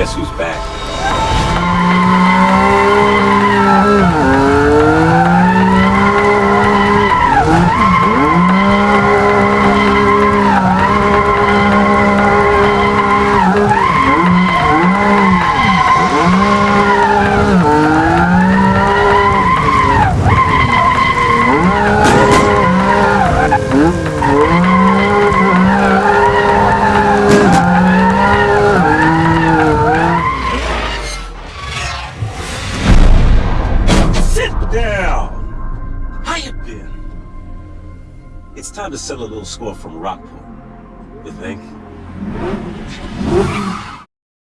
Guess who's back? Down. How you been? It's time to settle a little score from Rockport. You think?